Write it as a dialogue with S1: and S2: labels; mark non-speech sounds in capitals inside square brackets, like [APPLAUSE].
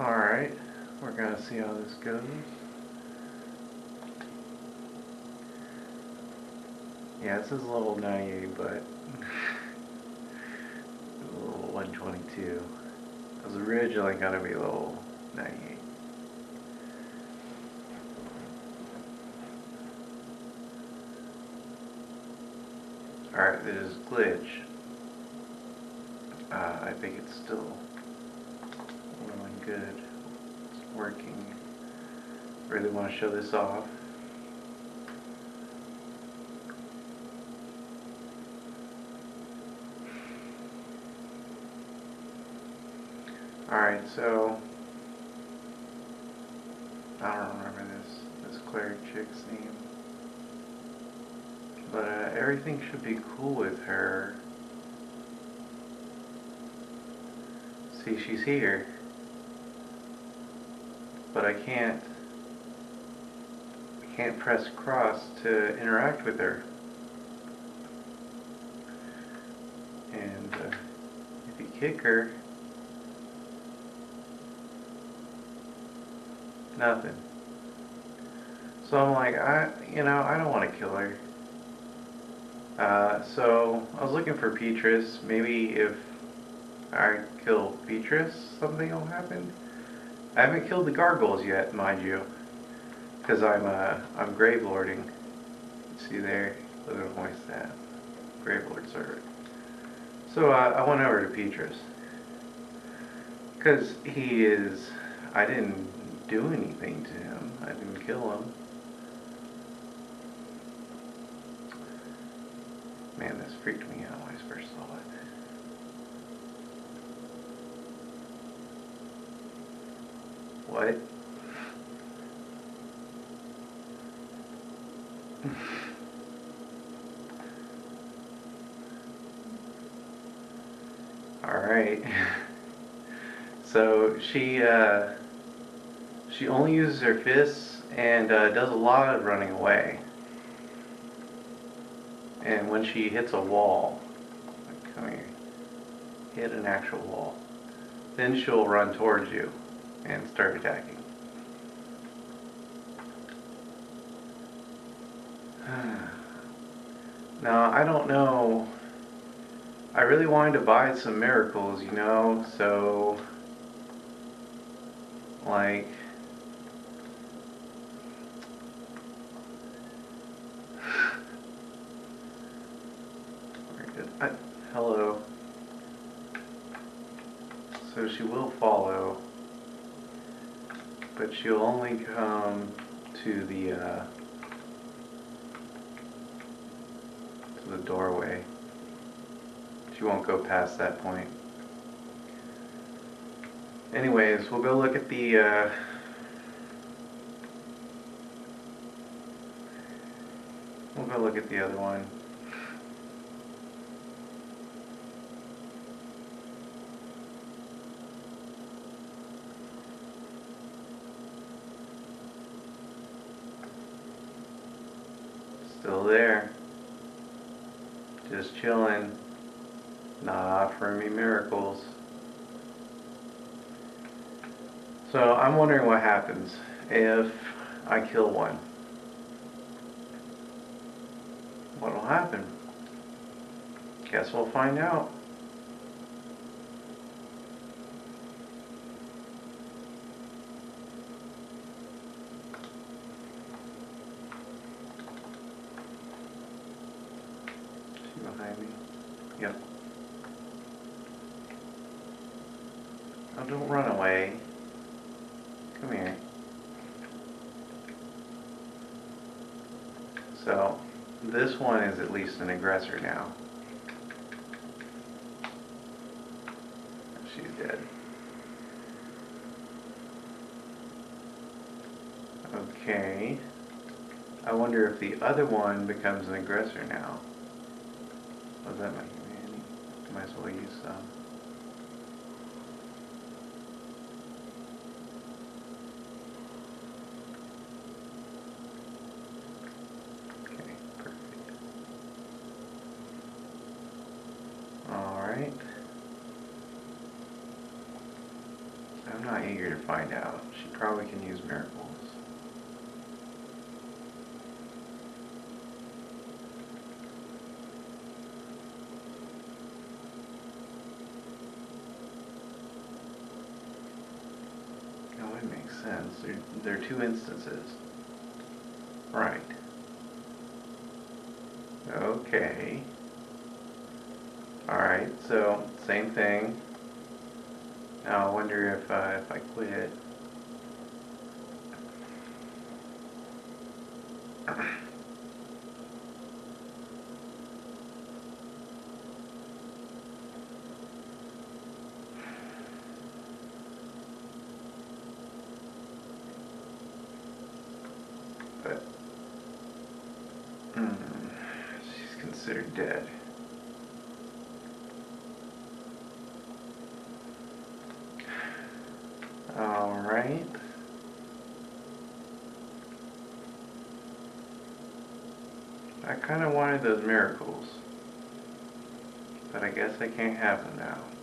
S1: Alright, we're gonna see how this goes. Yeah, this is a little 98, but [LAUGHS] little 122. It was originally gonna be a little 98. Alright, there's glitch. Uh, I think it's still going good. It's working. Really want to show this off. Alright, so I don't remember this this cleric chick's name. But uh, everything should be cool with her. See, she's here. But I can't I can't press cross to interact with her. And uh, if you kick her, nothing. So I'm like, I, you know, I don't want to kill her. Uh, so I was looking for Petrus. Maybe if I kill Petrus, something will happen. I haven't killed the gargoyles yet, mind you, because I'm uh, I'm grave lording. See there, look at my stat, grave lord. So uh, I went over to Petrus because he is. I didn't do anything to him. I didn't kill him. Man, this freaked me out when I first saw it. What? Alright. [LAUGHS] So she, uh, she only uses her fists and uh, does a lot of running away. And when she hits a wall, come here, hit an actual wall, then she'll run towards you and start attacking. [SIGHS] now, I don't know. I really wanted to buy some miracles, you know, so like [SIGHS] hello. So she will follow, but she'll only come to the uh, to the doorway. She won't go past that point. Anyways, we'll go look at the uh, we'll go look at the other one. Still there. Just chilling. Not offering me miracles. So I'm wondering what happens if I kill one. What will happen? Guess we'll find out. Yep. Oh, don't run away. Come here. So, this one is at least an aggressor now. She's dead. Okay. I wonder if the other one becomes an aggressor now. What does that make me? Might as well use some. Okay, perfect. Alright. I'm not eager to find out. She probably can use miracles. Sense. There, there are two instances. Right. Okay. Alright, so same thing. Now I wonder if uh, if I quit. [CLEARS THROAT] But mm, she's considered dead. All right. I kind of wanted those miracles, but I guess I can't have them now.